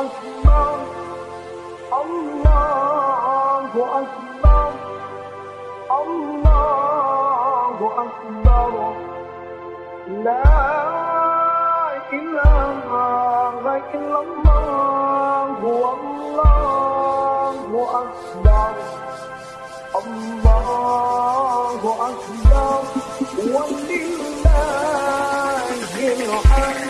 أكبر الله أكبر. الله أكبر. لا إله إلا الله. والله أكبر. الله أكبر. ولله الحمد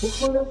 Ojalá